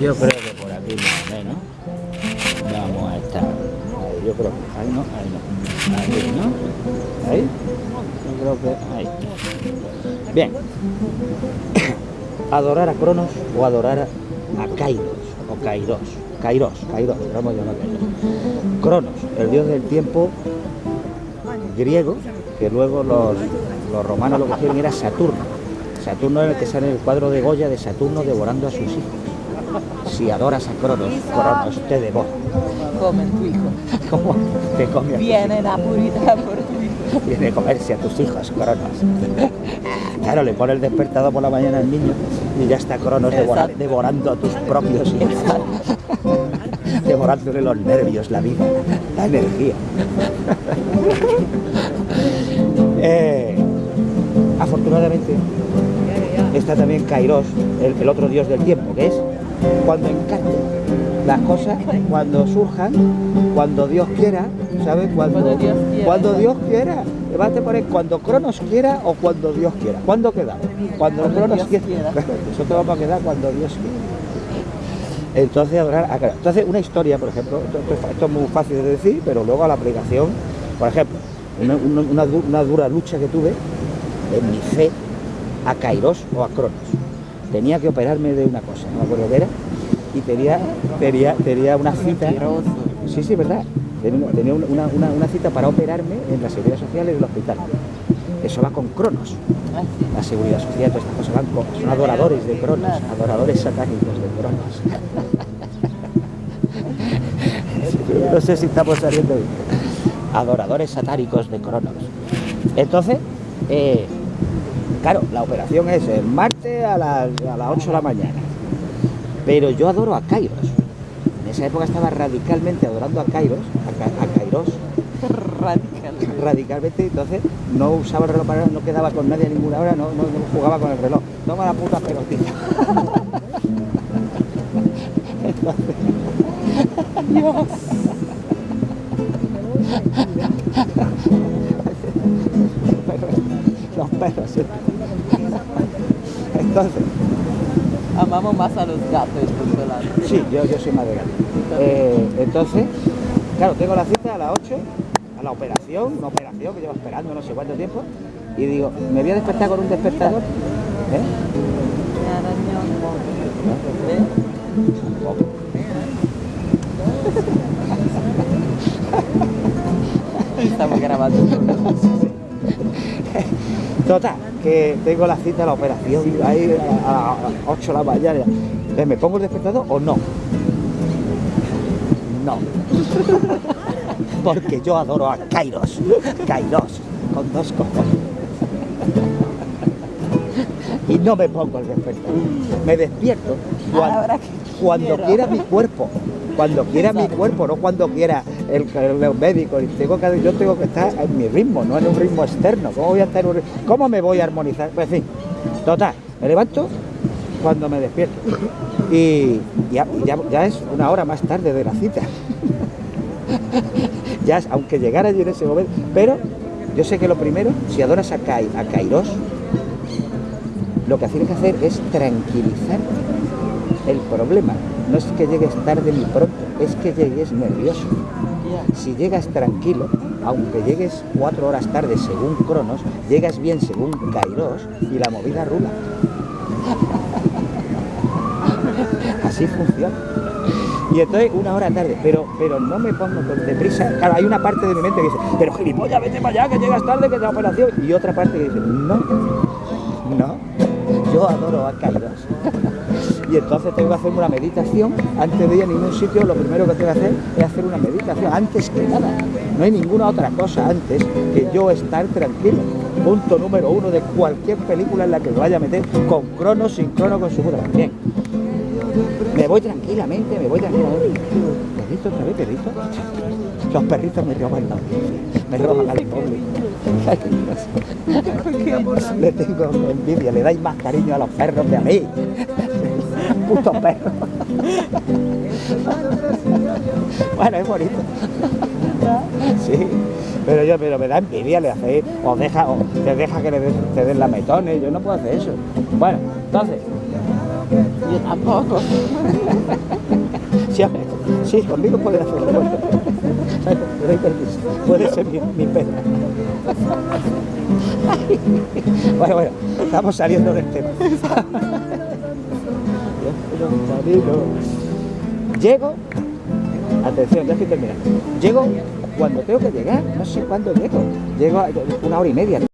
Yo creo que por aquí más o menos vamos a estar. Yo creo que ahí no, ahí no. Ahí, ¿no? Ahí. Yo creo que ahí. Bien. Adorar a Cronos o adorar a Kairos o Kairos. Kairos, Kairos, vamos a Kairos. Cronos, el dios del tiempo griego, que luego los, los romanos lo cogieron era Saturno. Saturno es el que sale el cuadro de Goya de Saturno devorando a sus hijos. Si adoras a Cronos, Cronos te devora. Come tu hijo. ¿Cómo te come a tus Viene la purità por tu hijo. Viene a comerse a tus hijos, Cronos. Claro, le pone el despertador por la mañana al niño y ya está Cronos devora- devorando a tus propios hijos. Devorándole los nervios, la vida, la energía. Eh, afortunadamente está también Kairos, el, el otro dios del tiempo, que es cuando encante las cosas, cuando surjan, cuando Dios quiera, ¿sabes? Cuando, Cuando Dios quiera. cuando Dios quiera. Poner cuando Cronos quiera o cuando Dios quiera. ¿Cuándo quedamos? Cuando, Cuando Cronos quiera. quiera. Nosotros vamos a quedar cuando Dios quiera. Entonces, adorar a Cronos. Entonces, una historia, por ejemplo, esto, es muy fácil de decir, pero luego a la aplicación, por ejemplo, una, una- una dura lucha que tuve en mi fe a Kairos o a Cronos. Tenía que operarme de una cosa, no me acuerdo qué era, y tenía, tenía, tenía una cita. Sí, sí, verdad. Tenía, una, una- una cita para operarme en la seguridad social del hospital. Eso va con Cronos. La seguridad social, todas estas cosas van con. Son adoradores de Cronos, adoradores satánicos de Cronos. No sé si estamos saliendo bien. Adoradores satánicos de Cronos. Entonces, eh, claro, la operación es el martes a las, a las 8 de la mañana. Pero yo adoro a Kairos. En esa época estaba radicalmente adorando a Kairos, a, a Kairos, Radical. radicalmente, entonces no usaba el reloj para nada, no quedaba con nadie a ninguna hora, no, no, no jugaba con el reloj. Toma la puta pelotita. Dios. Los perros. Entonces, Amamos más a los gatos sí, yo, yo soy más de gato. Eh, entonces, claro, tengo la cita a las 8, a la operación, una operación que llevo esperando no sé cuánto tiempo, y digo, me voy a despertar con un despertador. ¿Eh? Tampoco. Estamos grabando. Total, que tengo la cita a la operación ahí a, las 8 de la mañana. Entonces, ¿me pongo el despertador o no? No. Porque yo adoro a Kairos. Kairos, con dos cojones. Y no me pongo el despertador. Me despierto cuando, cuando quiera mi cuerpo. Cuando quiera mi cuerpo, no cuando quiera el, el médico. Y Tengo que, yo tengo que estar en mi ritmo, no en un ritmo externo. ¿Cómo voy a estar en un ri- ¿Cómo me voy a armonizar? Pues en fin, total, me levanto cuando me despierto. Y ya, y ya, ya es una hora más tarde de la cita. ya es, aunque llegara yo en ese momento. Pero yo sé que lo primero, si adoras a, Kai, a Kairos, lo que tienes que hacer es tranquilizar el problema. No es que llegues tarde ni pronto, es que llegues nervioso. Si llegas tranquilo, aunque llegues cuatro horas tarde según Cronos, llegas bien según Kairos y la movida rula. Así funciona. Y entonces una hora tarde, pero, pero no me pongo con deprisa. Claro, hay una parte de mi mente que dice, pero gilipollas, vete para allá, que llegas tarde, que es la operación. Y otra parte que dice, no, no, yo adoro a Kairos. Y entonces tengo que hacer una meditación. Antes de ir a ningún sitio, lo primero que tengo que hacer es hacer una meditación. Antes que nada. No hay ninguna otra cosa antes que yo estar tranquilo. Punto número uno de cualquier película en la que me vaya a meter, con crono, sin crono, con su puta. madre. Bien. Me voy tranquilamente, me voy tranquilamente. Perrito, otra vez, perrito. Los perritos me roban la me roban al pobre. Le tengo envidia, le dais más cariño a los perros que a mí. Puto perro. Bueno, es bonito. Sí, pero yo pero me da envidia, le hace, o deja, o te deja que le den, te den la metones, yo no puedo hacer eso. Bueno, entonces, Yo tampoco. Sí, sí, conmigo puedes hacerlo. Puede ser mi, mi. Bueno, bueno, estamos saliendo del tema. Llego, atención, ya estoy terminando. Llego cuando tengo que llegar, no sé cuándo llego. Llego una hora y media.